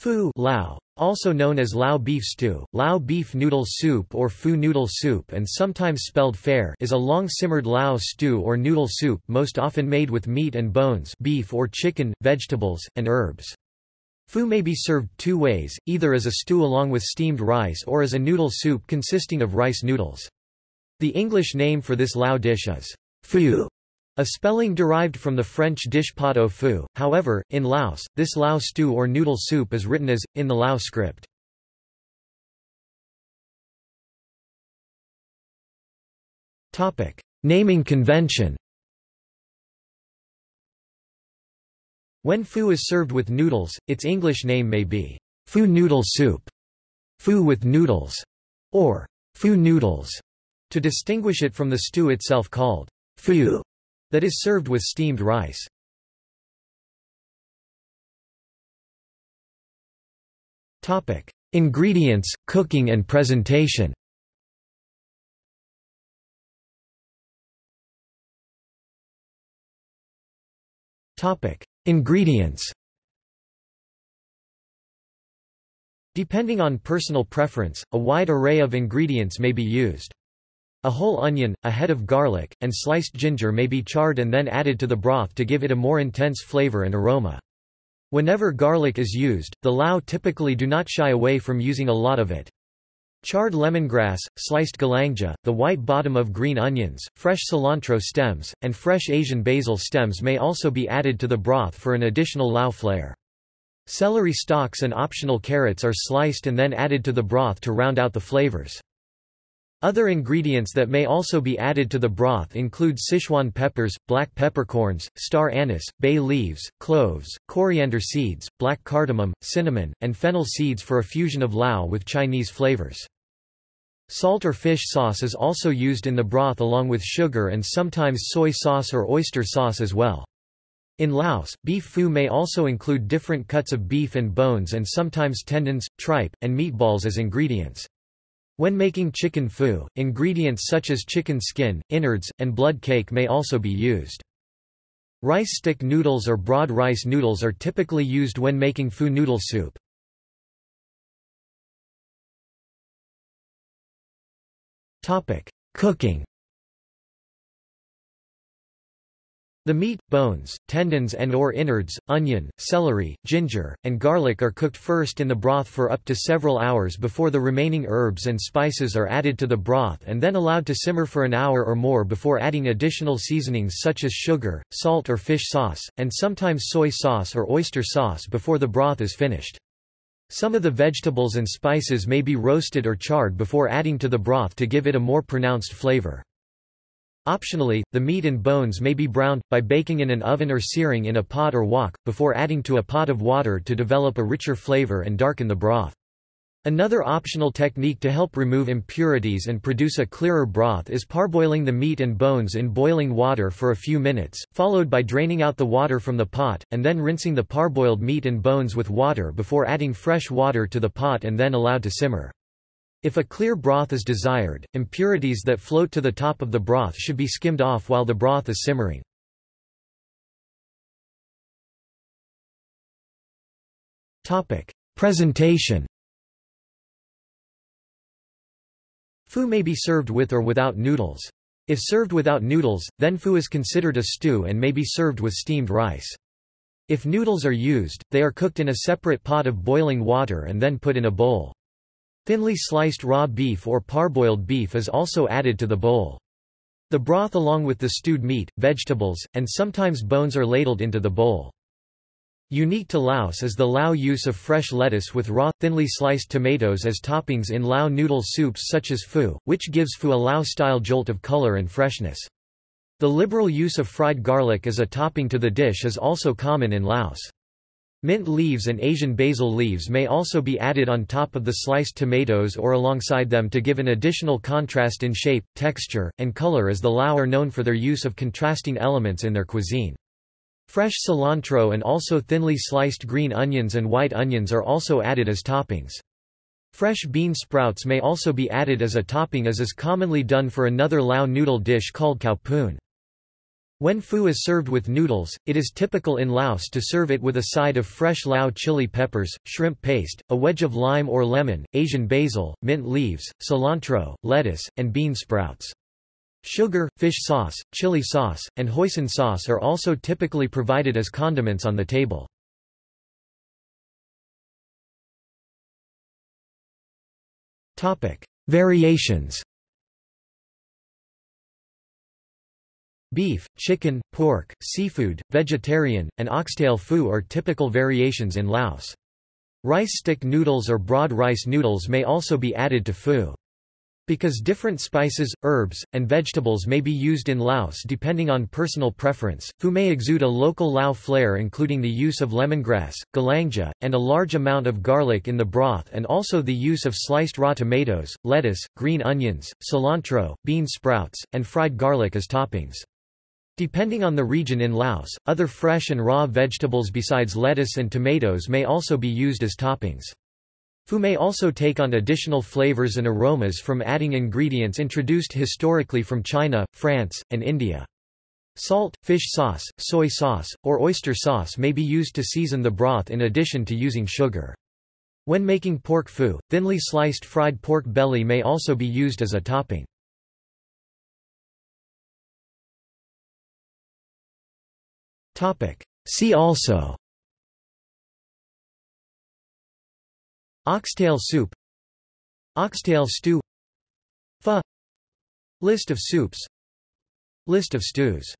Pho Lao, also known as Lao beef stew, Lao beef noodle soup or Pho noodle soup and sometimes spelled fair is a long-simmered Lao stew or noodle soup most often made with meat and bones beef or chicken, vegetables, and herbs. Pho may be served two ways, either as a stew along with steamed rice or as a noodle soup consisting of rice noodles. The English name for this Lao dish is pho, a spelling derived from the French dish pot au feu, however, in Laos, this Lao stew or noodle soup is written as, in the Lao script. Naming convention. When pho is served with noodles, its English name may be pho noodle soup, pho with noodles, or pho noodles, to distinguish it from the stew itself called pho that is served with steamed rice. Topic: Ingredients, cooking and presentation. Topic: Ingredients. Depending on personal preference, a wide array of ingredients may be used. A whole onion, a head of garlic, and sliced ginger may be charred and then added to the broth to give it a more intense flavor and aroma. Whenever garlic is used, the Lao typically do not shy away from using a lot of it. Charred lemongrass, sliced galangal, the white bottom of green onions, fresh cilantro stems, and fresh Asian basil stems may also be added to the broth for an additional Lao flair. Celery stalks and optional carrots are sliced and then added to the broth to round out the flavors. Other ingredients that may also be added to the broth include Sichuan peppers, black peppercorns, star anise, bay leaves, cloves, coriander seeds, black cardamom, cinnamon, and fennel seeds for a fusion of Lao with Chinese flavors. Salt or fish sauce is also used in the broth along with sugar and sometimes soy sauce or oyster sauce as well. In Laos, beef pho may also include different cuts of beef and bones and sometimes tendons, tripe, and meatballs as ingredients. When making chicken pho, ingredients such as chicken skin, innards, and blood cake may also be used. Rice stick noodles or broad rice noodles are typically used when making pho noodle soup. Cooking The meat, bones, tendons and or innards, onion, celery, ginger, and garlic are cooked first in the broth for up to several hours before the remaining herbs and spices are added to the broth and then allowed to simmer for an hour or more before adding additional seasonings such as sugar, salt or fish sauce, and sometimes soy sauce or oyster sauce before the broth is finished. Some of the vegetables and spices may be roasted or charred before adding to the broth to give it a more pronounced flavor. Optionally, the meat and bones may be browned, by baking in an oven or searing in a pot or wok, before adding to a pot of water to develop a richer flavor and darken the broth. Another optional technique to help remove impurities and produce a clearer broth is parboiling the meat and bones in boiling water for a few minutes, followed by draining out the water from the pot, and then rinsing the parboiled meat and bones with water before adding fresh water to the pot and then allowed to simmer. If a clear broth is desired, impurities that float to the top of the broth should be skimmed off while the broth is simmering. Presentation Pho may be served with or without noodles. If served without noodles, then pho is considered a stew and may be served with steamed rice. If noodles are used, they are cooked in a separate pot of boiling water and then put in a bowl. Thinly sliced raw beef or parboiled beef is also added to the bowl. The broth along with the stewed meat, vegetables, and sometimes bones are ladled into the bowl. Unique to Laos is the Lao use of fresh lettuce with raw, thinly sliced tomatoes as toppings in Lao noodle soups such as pho, which gives pho a Lao-style jolt of color and freshness. The liberal use of fried garlic as a topping to the dish is also common in Laos. Mint leaves and Asian basil leaves may also be added on top of the sliced tomatoes or alongside them to give an additional contrast in shape, texture, and color as the Lao are known for their use of contrasting elements in their cuisine. Fresh cilantro and also thinly sliced green onions and white onions are also added as toppings. Fresh bean sprouts may also be added as a topping as is commonly done for another Lao noodle dish called khao poon. When foo is served with noodles, it is typical in Laos to serve it with a side of fresh Lao chili peppers, shrimp paste, a wedge of lime or lemon, Asian basil, mint leaves, cilantro, lettuce, and bean sprouts. Sugar, fish sauce, chili sauce, and hoisin sauce are also typically provided as condiments on the table. Variations Beef, chicken, pork, seafood, vegetarian, and oxtail foo are typical variations in Laos. Rice stick noodles or broad rice noodles may also be added to foo. Because different spices, herbs, and vegetables may be used in Laos depending on personal preference, foo may exude a local Lao flair including the use of lemongrass, galangal, and a large amount of garlic in the broth and also the use of sliced raw tomatoes, lettuce, green onions, cilantro, bean sprouts, and fried garlic as toppings. Depending on the region in Laos, other fresh and raw vegetables besides lettuce and tomatoes may also be used as toppings. Pho may also take on additional flavors and aromas from adding ingredients introduced historically from China, France, and India. Salt, fish sauce, soy sauce, or oyster sauce may be used to season the broth in addition to using sugar. When making pork pho, thinly sliced fried pork belly may also be used as a topping. See also. Oxtail soup. Oxtail stew. Pho. List of soups. List of stews